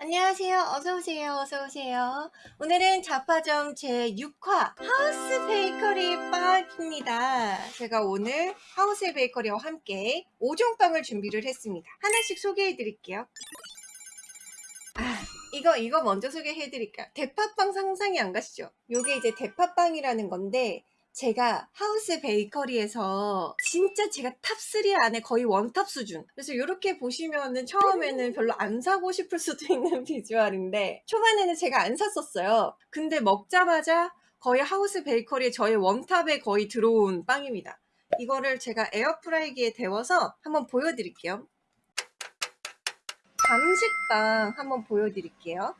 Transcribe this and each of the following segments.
안녕하세요. 어서오세요. 어서오세요. 오늘은 자파점 제6화 하우스 베이커리 빵입니다. 제가 오늘 하우스 베이커리와 함께 5종 빵을 준비를 했습니다. 하나씩 소개해 드릴게요. 아, 이거, 이거 먼저 소개해 드릴게요. 대파빵 상상이 안 가시죠? 요게 이제 대파빵이라는 건데, 제가 하우스 베이커리에서 진짜 제가 top 3 안에 거의 one top 수준. 그래서 이렇게 보시면은 처음에는 별로 안 사고 싶을 수도 있는 비주얼인데 초반에는 제가 안 샀었어요. 근데 먹자마자 거의 하우스 베이커리에 저의 원탑에 거의 들어온 빵입니다. 이거를 제가 에어프라이기에 데워서 한번 보여드릴게요. 감식빵 한번 보여드릴게요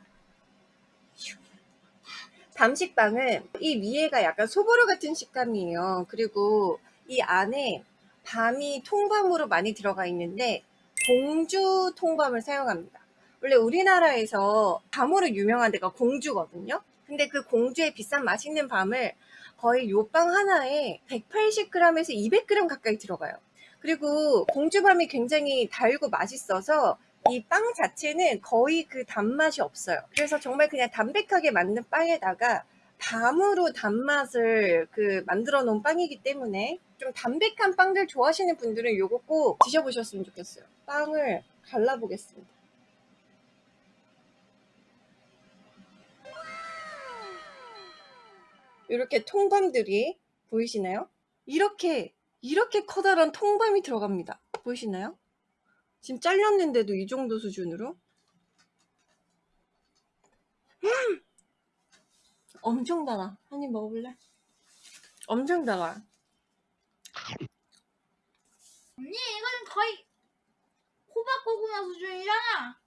밤식빵은 이 위에가 약간 소보루 같은 식감이에요. 그리고 이 안에 밤이 통밤으로 많이 들어가 있는데 공주 통밤을 사용합니다. 원래 우리나라에서 밤으로 유명한 데가 공주거든요. 근데 그 공주의 비싼 맛있는 밤을 거의 요 빵 하나에 180g에서 200g 가까이 들어가요. 그리고 공주밤이 굉장히 달고 맛있어서 이 빵 자체는 거의 그 단맛이 없어요. 그래서 정말 그냥 담백하게 만든 빵에다가 밤으로 단맛을 그 만들어 놓은 빵이기 때문에 좀 담백한 빵들 좋아하시는 분들은 이거 꼭 드셔보셨으면 좋겠어요. 빵을 갈라보겠습니다. 이렇게 통밤들이 보이시나요? 이렇게 이렇게 커다란 통밤이 들어갑니다. 보이시나요? 지금 잘렸는데도 이 정도 수준으로? 음! 엄청 달아. 한 입 먹어볼래? 엄청 달아. 언니 이거는 거의 호박 고구마 수준이잖아.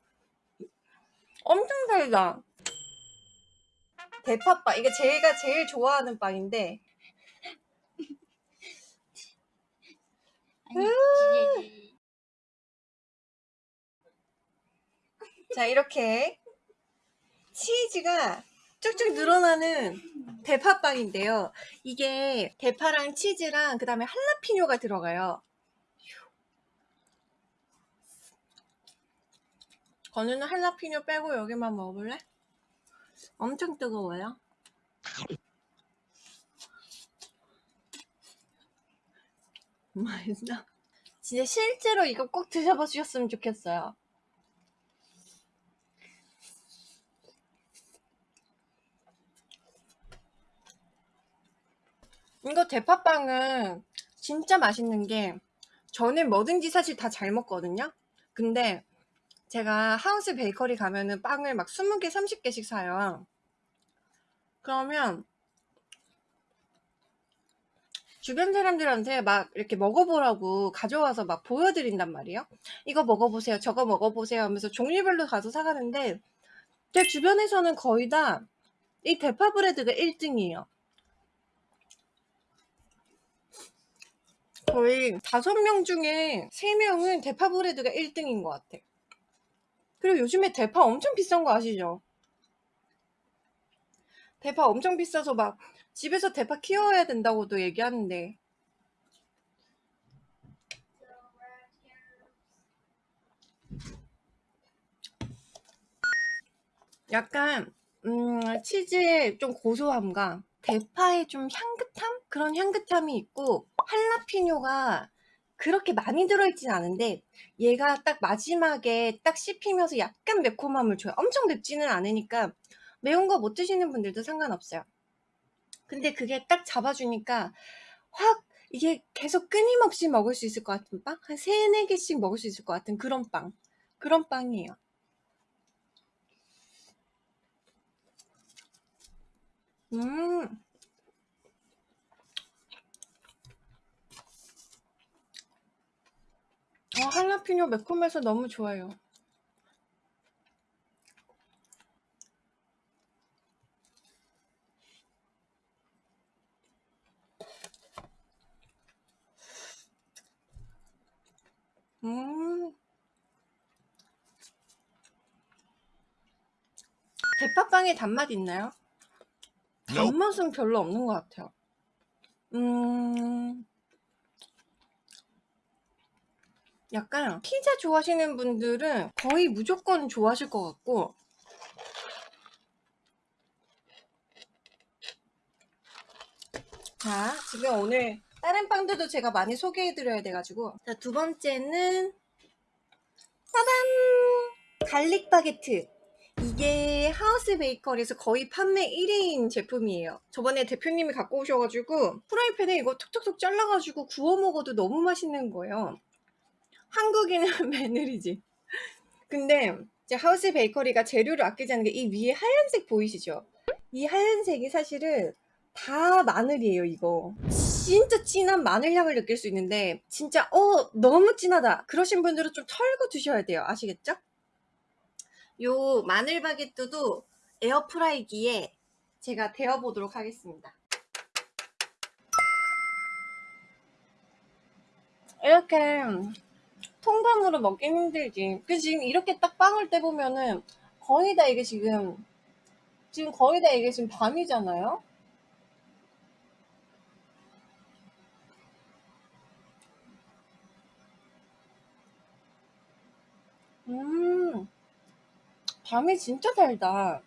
엄청 달다. 대파빵. 이게 제가 제일 좋아하는 빵인데. 아니, 자 이렇게 치즈가 쭉쭉 늘어나는 대파빵인데요. 이게 대파랑 치즈랑 그 다음에 할라피뇨가 들어가요. 건우는 할라피뇨 빼고 여기만 먹어볼래? 엄청 뜨거워요. 맛있어. 진짜 실제로 이거 꼭 드셔보셨으면 좋겠어요. 이거 대파빵은 진짜 맛있는 게 저는 뭐든지 사실 다 잘 먹거든요. 근데 제가 하우스 베이커리 가면은 빵을 막 20개 30개씩 사요. 그러면 주변 사람들한테 막 이렇게 먹어보라고 가져와서 막 보여드린단 말이에요 이거 먹어보세요 저거 먹어보세요 하면서 종류별로 가서 사가는데 제 주변에서는 거의 다 이 대파 브레드가 1등이에요 거의 다섯 명 중에 세명은 대파 브레드가 1등인 것 같아 그리고 요즘에 대파 엄청 비싼 거 아시죠? 대파 엄청 비싸서 막 집에서 대파 키워야 된다고도 얘기하는데 약간 음, 치즈의 좀 고소함과 대파의 좀 향긋함? 그런 향긋함이 있고 할라피뇨가 그렇게 많이 들어있진 않은데 얘가 딱 마지막에 딱 씹히면서 약간 매콤함을 줘요. 엄청 맵지는 않으니까 매운 거 못 드시는 분들도 상관없어요. 근데 그게 딱 잡아주니까 확 이게 계속 끊임없이 먹을 수 있을 것 같은 빵? 한 3, 4개씩 먹을 수 있을 것 같은 그런 빵. 그런 빵이에요. 음 어, 할라피뇨 매콤해서 너무 좋아요. 음. 대파빵에 단맛 있나요? 단맛은 별로 없는 것 같아요. 음. 약간 피자 좋아하시는 분들은 거의 무조건 좋아하실 것 같고. 자 지금 오늘 다른 빵들도 제가 많이 소개해드려야 돼가지고. 자 두 번째는 짜잔! garlic 바게트. 이게 하우스 베이커리에서 거의 판매 1위인 제품이에요. 저번에 대표님이 갖고 오셔가지고 프라이팬에 이거 톡톡톡 잘라가지고 구워 먹어도 너무 맛있는 거예요 한국인은 매늘이지. 근데 이제 하우스 베이커리가 재료를 아끼지 않는 게 이 위에 하얀색 보이시죠? 이 하얀색이 사실은 다 마늘이에요 이거. 진짜 진한 마늘 향을 느낄 수 있는데 진짜 어 너무 진하다. 그러신 분들은 좀 털고 드셔야 돼요. 아시겠죠? 요 마늘 바게트도 에어프라이기에 제가 데워 보도록 하겠습니다. 이렇게 통감으로 먹긴 힘들지 그 지금 이렇게 딱 빵을 떼보면은 거의 다 이게 지금 지금 거의 다 이게 지금 밤이잖아요 음, 밤이 진짜 달다.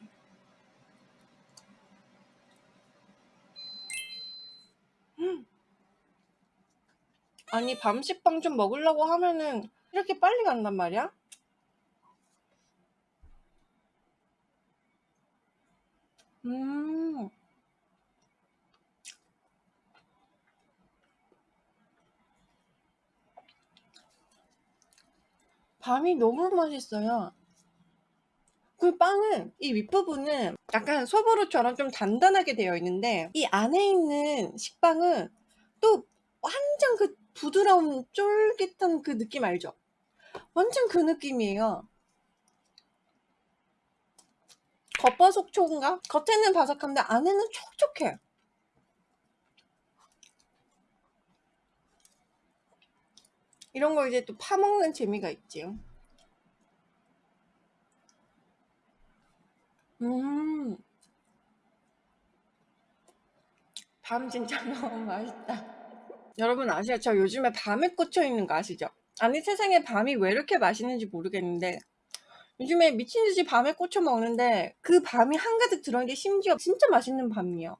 아니, 밤식빵 좀 먹으려고 하면은 이렇게 빨리 간단 말이야? 음, 밤이 너무 맛있어요. 그 빵은 이 윗부분은 약간 소보루처럼 좀 단단하게 되어 있는데 이 안에 있는 식빵은 또 완전 그 부드러운 쫄깃한 그 느낌 알죠? 완전 그 느낌이에요. 겉바속촉인가? 겉에는 바삭한데 안에는 촉촉해. 이런 거 이제 또 파먹는 재미가 있지. 음. 밤 진짜 너무 맛있다. 여러분 아시죠? 저 요즘에 밤에 꽂혀 있는 거 아시죠? 아니 세상에 밤이 왜 이렇게 맛있는지 모르겠는데 요즘에 미친 듯이 밤에 꽂혀 먹는데 그 밤이 한가득 들어있는 게 심지어 진짜 맛있는 밤이에요.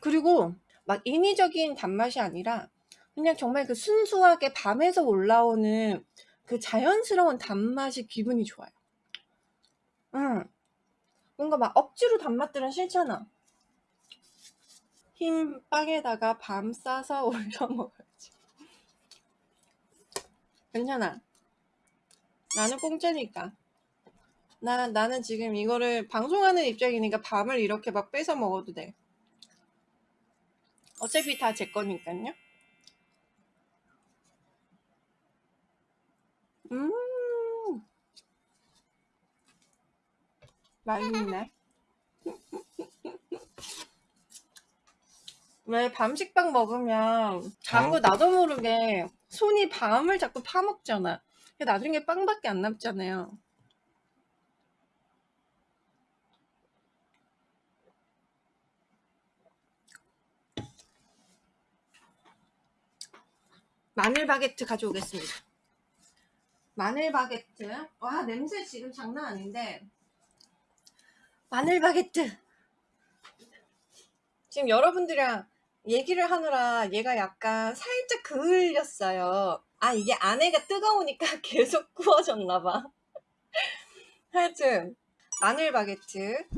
그리고 막 인위적인 단맛이 아니라 그냥 정말 그 순수하게 밤에서 올라오는 그 자연스러운 단맛이 기분이 좋아요. 응. 뭔가 막 억지로 단맛들은 싫잖아. 흰 빵에다가 밤 싸서 올려 먹어야지. 괜찮아. 나는 공짜니까. 나, 나는 지금 이거를 방송하는 입장이니까 밤을 이렇게 막 뺏어 먹어도 돼. 어차피 다 제 거니까요. 음, 맛있네. 왜 밤식빵 먹으면 자꾸 나도 모르게 손이 밤을 자꾸 파먹잖아. 나중에 빵밖에 안 남잖아요. 마늘 바게트 가져오겠습니다. 마늘 바게트. 와, 냄새 지금 장난 아닌데. 마늘 바게트. 지금 여러분들이랑 얘기를 하느라 얘가 약간 살짝 그을렸어요. 아, 이게 안에가 뜨거우니까 계속 구워졌나봐. 하여튼, 마늘 바게트.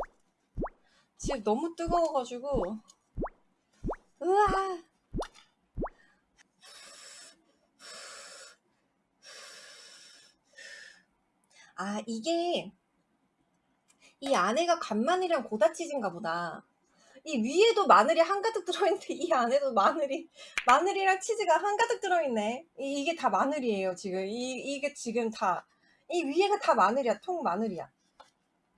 지금 너무 뜨거워가지고. 우와. 아, 이게 이 안에가 간마늘이랑 고다치즈인가 보다. 이 위에도 마늘이 한가득 들어있는데 이 안에도 마늘이 마늘이랑 치즈가 한가득 들어있네. 이, 이게 다 마늘이에요 지금. 이 이게 지금 다 이 위에가 다 마늘이야. 통 마늘이야.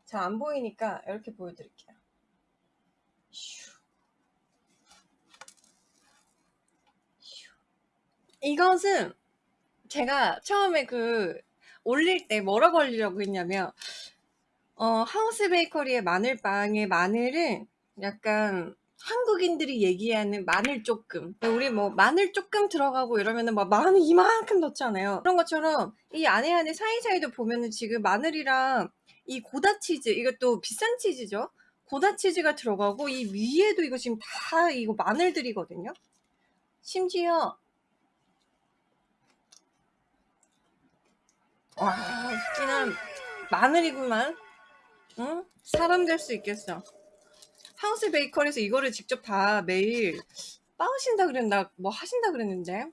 잘 안 보이니까 이렇게 보여드릴게요. 슈. 슈. 이것은 제가 처음에 그 올릴 때 뭐라고 올리려고 했냐면 어, 하우스 베이커리의 마늘빵의 마늘은 약간 한국인들이 얘기하는 마늘 조금 우리 뭐 마늘 조금 들어가고 이러면은 막 마늘 이만큼 넣잖아요. 그런 것처럼 이 안에 안에 사이사이도 보면은 지금 마늘이랑 이 고다 치즈 이것도 비싼 치즈죠? 고다 치즈가 들어가고 이 위에도 이거 지금 다 이거 마늘들이거든요? 심지어 와 그냥 마늘이구만. 응? 사람 될 수 있겠어 하우스 베이커리에서 이거를 직접 다 매일 빠으신다 그랬나 뭐 하신다 그랬는데?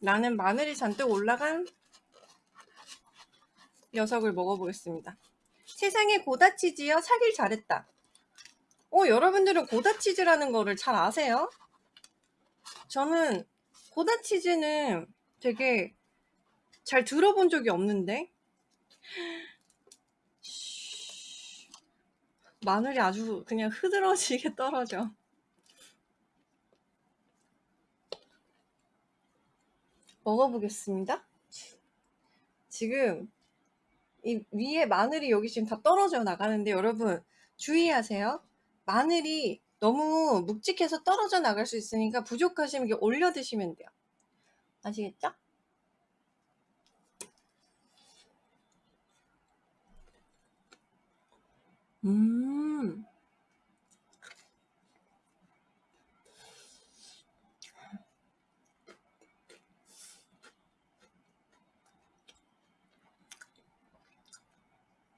나는 마늘이 잔뜩 올라간 녀석을 먹어보겠습니다. 세상에 고다치즈요 사길 잘했다. 어 여러분들은 고다치즈라는 거를 잘 아세요? 저는 고다치즈는 되게 잘 들어본 적이 없는데 마늘이 아주 그냥 흐드러지게 떨어져. 먹어보겠습니다. 지금 이 위에 마늘이 여기 지금 다 떨어져 나가는데 여러분 주의하세요. 마늘이 너무 묵직해서 떨어져 나갈 수 있으니까 부족하시면 이렇게 올려 드시면 돼요. 아시겠죠? 음.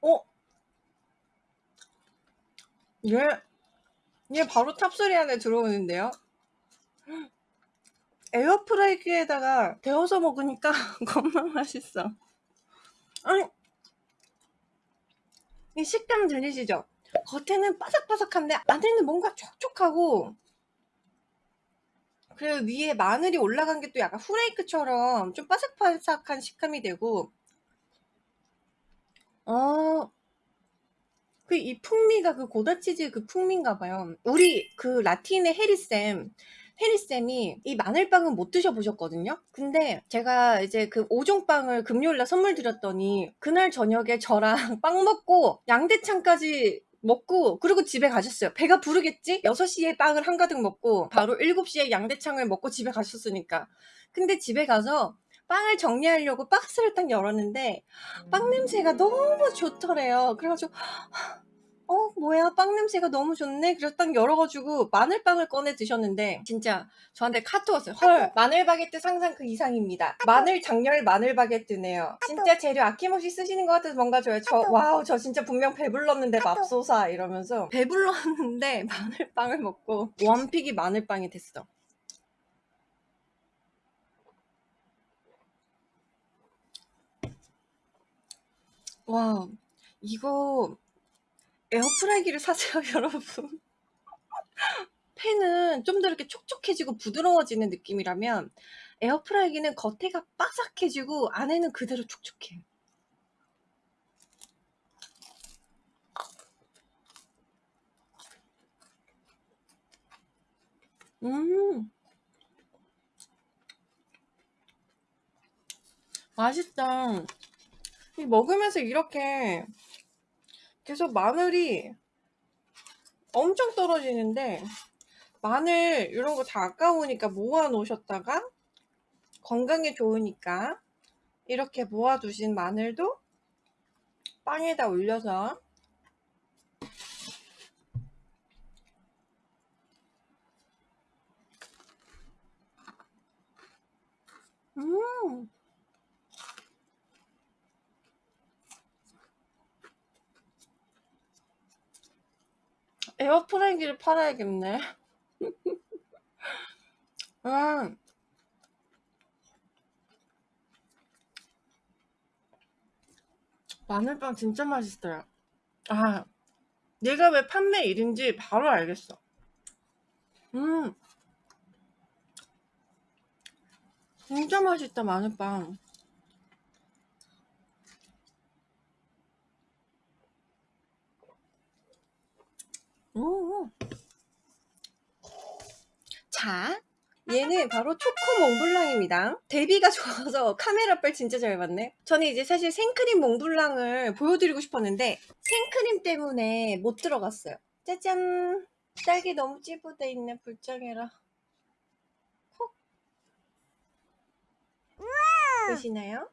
어? 얘, 얘 바로 탑소리 안에 들어오는데요? 에어프라이기에다가 데워서 먹으니까 겁나 맛있어. 아니, 이 식감 들리시죠? 겉에는 바삭바삭한데 안에는 뭔가 촉촉하고 그리고 위에 마늘이 올라간 게 또 약간 후레이크처럼 좀 바삭바삭한 식감이 되고 어, 그 이 풍미가 그 고다치즈의 그 풍미인가 봐요. 우리 그 라틴의 해리쌤 해리쌤이 이 마늘빵은 못 드셔보셨거든요? 근데 제가 이제 그 5종 빵을 금요일날 선물 드렸더니 그날 저녁에 저랑 빵 먹고 양대창까지 먹고 그리고 집에 가셨어요. 배가 부르겠지? 6시에 빵을 한가득 먹고 바로 7시에 양대창을 먹고 집에 가셨으니까. 근데 집에 가서 빵을 정리하려고 박스를 딱 열었는데 빵 냄새가 너무 좋더래요. 그래가지고 어 뭐야 빵 냄새가 너무 좋네. 그래서 딱 열어가지고 마늘빵을 꺼내 드셨는데 진짜 저한테 카톡 왔어요. 헐 마늘 바게트 상상 그 이상입니다. 마늘 작렬 마늘 바게트네요. 진짜 재료 아낌없이 쓰시는 것 같아서 뭔가 좋아요 저 wow 저 진짜 분명 배불렀는데 맙소사 이러면서 배불렀는데 마늘빵을 먹고 one pick이 마늘빵이 됐어. 와 이거 에어프라이기를 사세요 여러분. 팬은 좀 더 이렇게 촉촉해지고 부드러워지는 느낌이라면 에어프라이기는 겉에가 바삭해지고 안에는 그대로 촉촉해 음. 맛있다. 이 먹으면서 이렇게 계속 마늘이 엄청 떨어지는데 마늘 이런 거 다 아까우니까 모아 놓으셨다가 건강에 좋으니까 이렇게 모아 두신 마늘도 빵에다 올려서 음 에어프라이기를 팔아야겠네. 음. 마늘빵 진짜 맛있어요. 아, 얘가 왜 판매 1인지 바로 알겠어. 음. 진짜 맛있다, 마늘빵. 오. 자, 얘는 바로 초코 몽블랑입니다. 대비가 좋아서 카메라빨 진짜 잘 봤네. 저는 이제 사실 생크림 몽블랑을 보여드리고 싶었는데 생크림 때문에 못 들어갔어요. 짜잔! 딸기 너무 찌부돼 있네. 불쌍해라. 콕. 보시나요?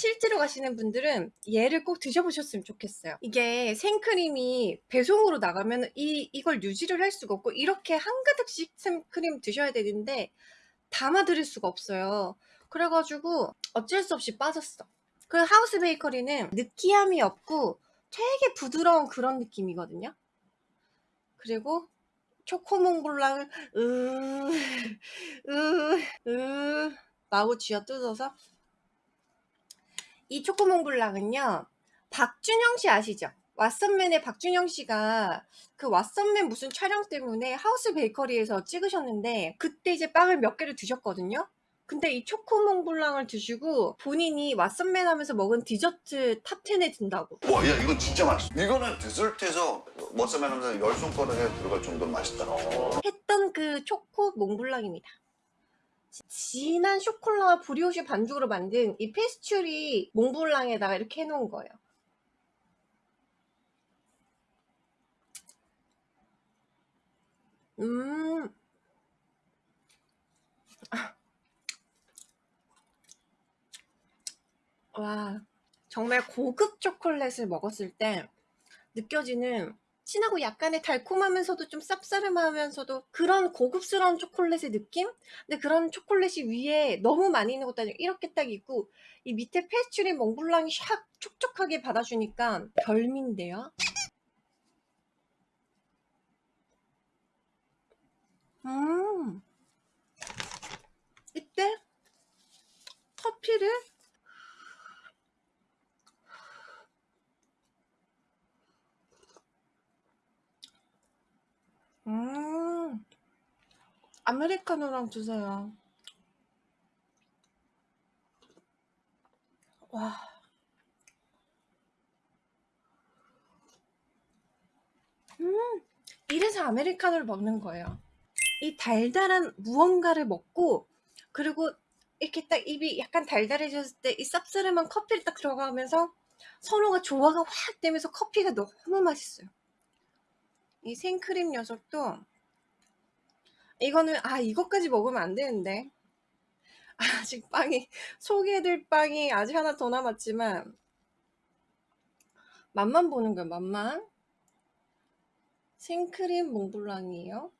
실제로 가시는 분들은 얘를 꼭 드셔보셨으면 좋겠어요. 이게 생크림이 배송으로 나가면 이, 이걸 유지를 할 수가 없고 이렇게 한 가득씩 생크림 드셔야 되는데 담아드릴 수가 없어요. 그래가지고 어쩔 수 없이 빠졌어. 그 하우스 베이커리는 느끼함이 없고 되게 부드러운 그런 느낌이거든요. 그리고 초코몽블랑을 으, 으, 으, 마구 쥐어 뜯어서 이 초코몽블랑은요 박준영 씨 아시죠? 왓썸맨의 박준영 씨가 그 왓썸맨 무슨 촬영 때문에 하우스 베이커리에서 찍으셨는데 그때 이제 빵을 몇 개를 드셨거든요 근데 이 초코몽블랑을 드시고 본인이 왓썸맨 하면서 먹은 디저트 top 10에 든다고 와, 야, 이건 진짜 맛있어. 이거는 디저트에서 머싸맨 하면서 열 손가락에 들어갈 정도로 맛있다. 했던 그 초코 몽블랑입니다. 진한 chocolat brioche 반죽으로 만든 이 페스츄리 몽블랑에다가 이렇게 해놓은 거예요. 음. 와, 정말 고급 초콜릿을 먹었을 때 느껴지는 진하고 약간의 달콤하면서도 좀 쌉싸름하면서도 그런 고급스러운 초콜릿의 느낌? 근데 그런 초콜릿이 위에 너무 많이 있는 것도 아니고 이렇게 딱 있고 이 밑에 페스츄리 몽블랑이 샥 촉촉하게 받아주니까 별미인데요? 음 이때 커피를 음, 아메리카노랑 주세요. 와. 음, 이래서 아메리카노를 먹는 거예요. 이 달달한 무언가를 먹고, 그리고 이렇게 딱 입이 약간 달달해졌을 때 이 쌉싸름한 커피를 딱 들어가면서 서로가 조화가 확 되면서 커피가 너무 맛있어요. 이 생크림 녀석도 이거는 아 이것까지 먹으면 안 되는데. 아직 빵이 소개해드릴 빵이 아직 하나 더 남았지만 맛만 보는 거야 맛만. 생크림 몽블랑이에요.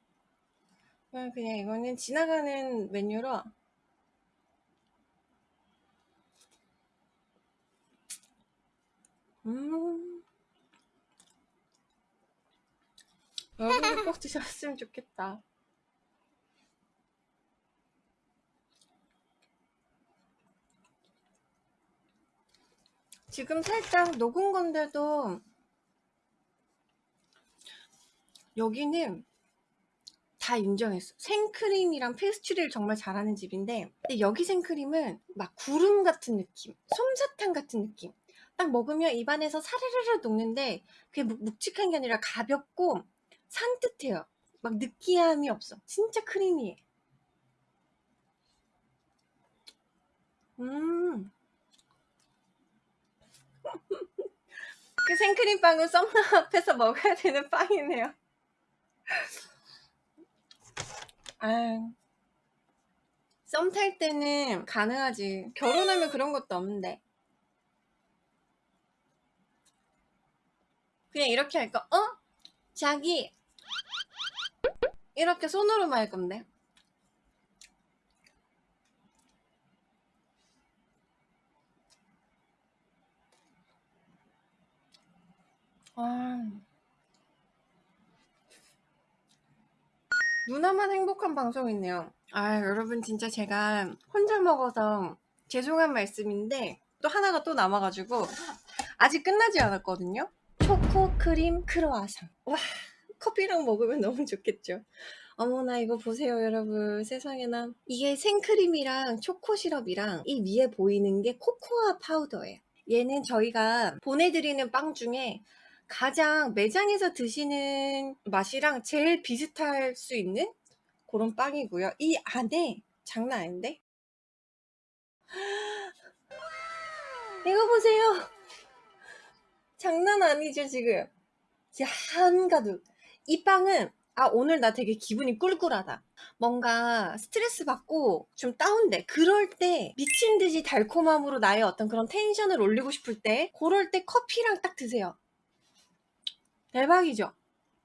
그냥, 이거는 지나가는 메뉴로. 음 여러분들 꼭 드셨으면 좋겠다. 지금 살짝 녹은 건데도 여기는 다 인정했어. 생크림이랑 페스츄리를 정말 잘하는 집인데 근데 여기 생크림은 막 구름 같은 느낌, 솜사탕 같은 느낌. 딱 먹으면 입안에서 사르르르 녹는데 그게 묵- 묵직한 게 아니라 가볍고 산뜻해요. 막 느끼함이 없어. 진짜 크리미해. 음. 그 생크림 빵은 썸남 앞에서 먹어야 되는 빵이네요. 아, 썸탈 때는 가능하지. 결혼하면 그런 것도 없는데. 그냥 이렇게 할까? 어? 자기 이렇게 손으로만 할 건데. 아. 누나만 행복한 방송이네요. 아 여러분 진짜 제가 혼자 먹어서 죄송한 말씀인데 또 하나가 또 남아가지고 아직 끝나지 않았거든요. 초코 크림 크로아상. 와 커피랑 먹으면 너무 좋겠죠 어머나 이거 보세요 여러분 세상에나 이게 생크림이랑 초코 시럽이랑 이 위에 보이는 게 코코아 파우더예요 얘는 저희가 보내드리는 빵 중에 가장 매장에서 드시는 맛이랑 제일 비슷할 수 있는 그런 빵이고요. 이 안에 장난 아닌데? 이거 보세요. 장난 아니죠, 지금. 한가득. 이 빵은, 아, 오늘 나 되게 기분이 꿀꿀하다. 뭔가 스트레스 받고 좀 다운돼. 그럴 때 미친 듯이 달콤함으로 나의 어떤 그런 텐션을 올리고 싶을 때, 그럴 때 커피랑 딱 드세요. 대박이죠?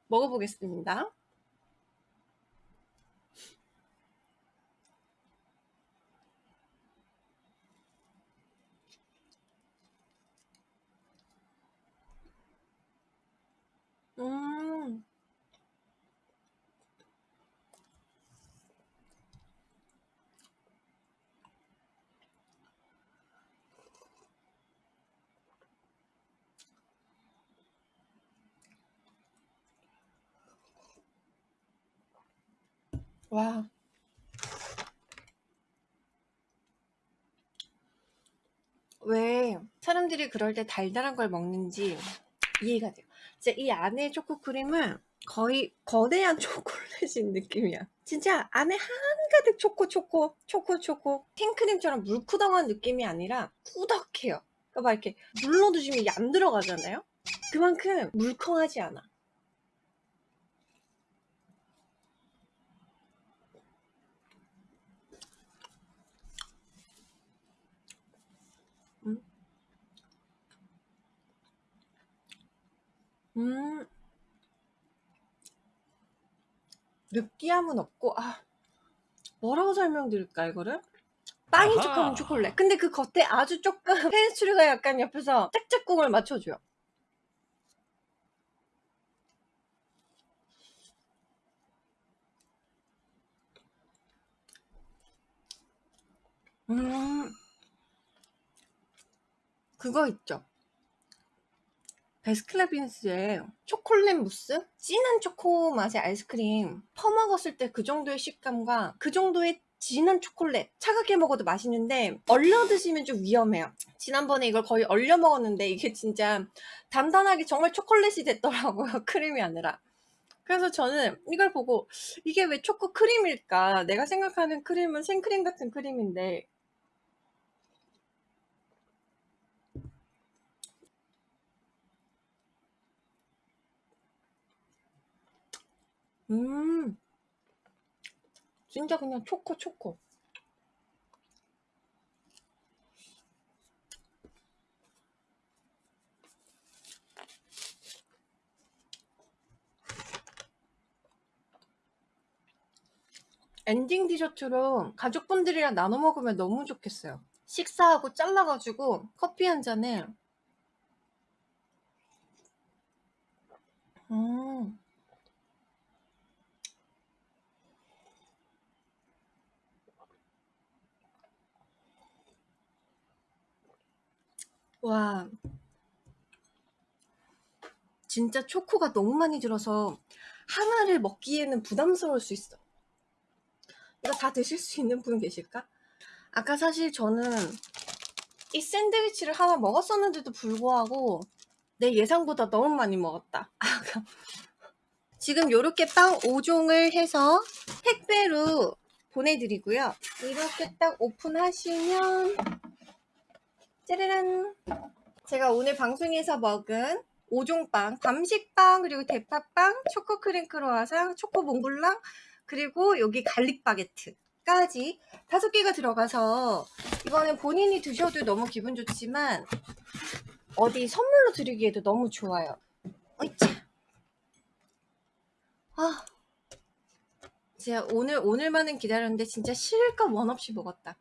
먹어보겠습니다. 음. 와. 왜 사람들이 그럴 때 달달한 걸 먹는지 이해가 돼요. 진짜 이 안에 초코 크림은 거의 거대한 초콜릿인 느낌이야. 진짜 안에 한가득 초코 초코 초코 초코 생크림처럼 물쿠덩한 느낌이 아니라 꾸덕해요. 그러니까 막 이렇게 눌러두시면 이게 안 들어가잖아요. 그만큼 물컹하지 않아. 음. 느끼함은 없고 아 뭐라고 설명드릴까 이거를? 아하. 척하면 초콜릿 근데 그 겉에 아주 조금 페이스트리가 약간 옆에서 짝짝꿍을 맞춰줘요 음 그거 있죠 베스킨라빈스의 초콜릿 무스? 진한 초코 맛의 아이스크림 퍼먹었을 때 그 정도의 식감과 그 정도의 진한 초콜릿 차갑게 먹어도 맛있는데 얼려 드시면 좀 위험해요. 지난번에 이걸 거의 얼려 먹었는데 이게 진짜 단단하게 정말 초콜릿이 됐더라고요 크림이 아니라. 그래서 저는 이걸 보고 이게 왜 초코 크림일까? 내가 생각하는 크림은 생크림 같은 크림인데 음. 진짜 그냥 초코 초코. 엔딩 디저트로 가족분들이랑 나눠 먹으면 너무 좋겠어요. 식사하고 잘라가지고 커피 한 잔에. 음 와. 진짜 초코가 너무 많이 들어서 하나를 먹기에는 부담스러울 수 있어. 이거 다 드실 수 있는 분 계실까? 아까 사실 저는 이 샌드위치를 하나 먹었었는데도 불구하고 내 예상보다 너무 많이 먹었다. 지금 이렇게 빵 5종을 해서 택배로 보내드리고요. 이렇게 딱 오픈하시면 짜라란. 제가 오늘 방송에서 먹은 5종빵 밤식빵 그리고 대파빵 초코 크림 크로아상 초코 몽블랑 그리고 여기 garlic 바게트까지 다섯 개가 들어가서 이거는 본인이 드셔도 너무 기분 좋지만 어디 선물로 드리기에도 너무 좋아요. 어이차. 아. 진짜 오늘 오늘만은 기다렸는데 진짜 실컷 원 없이 먹었다